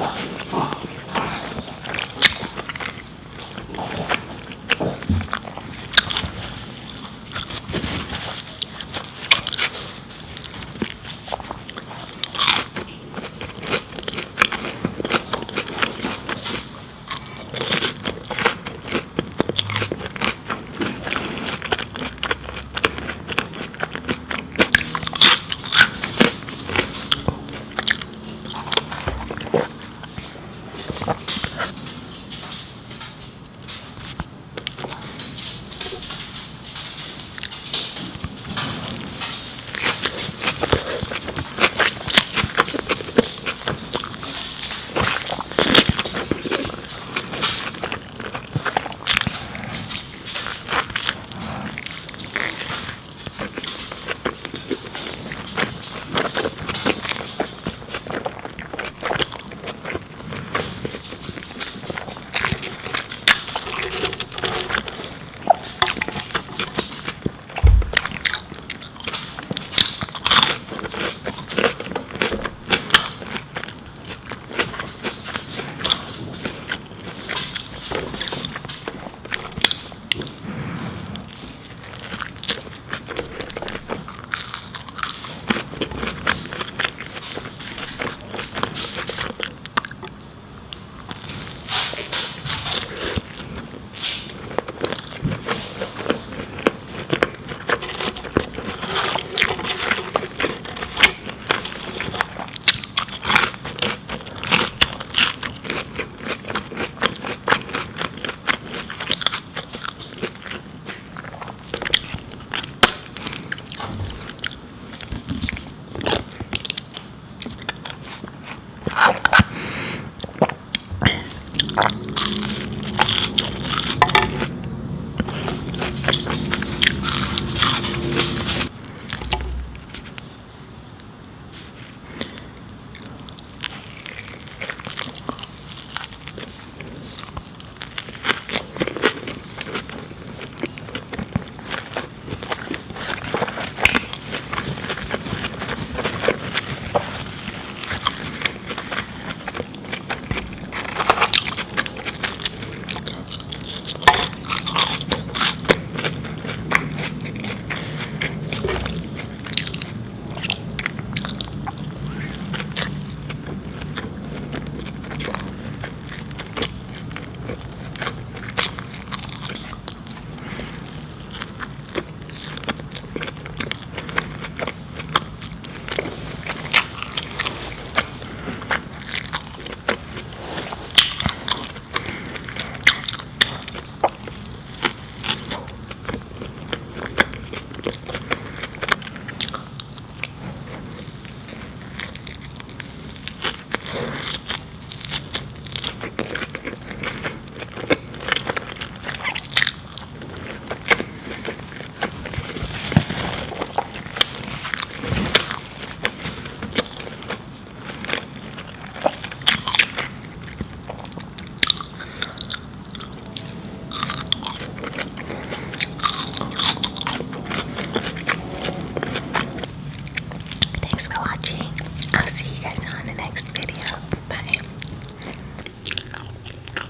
Bye.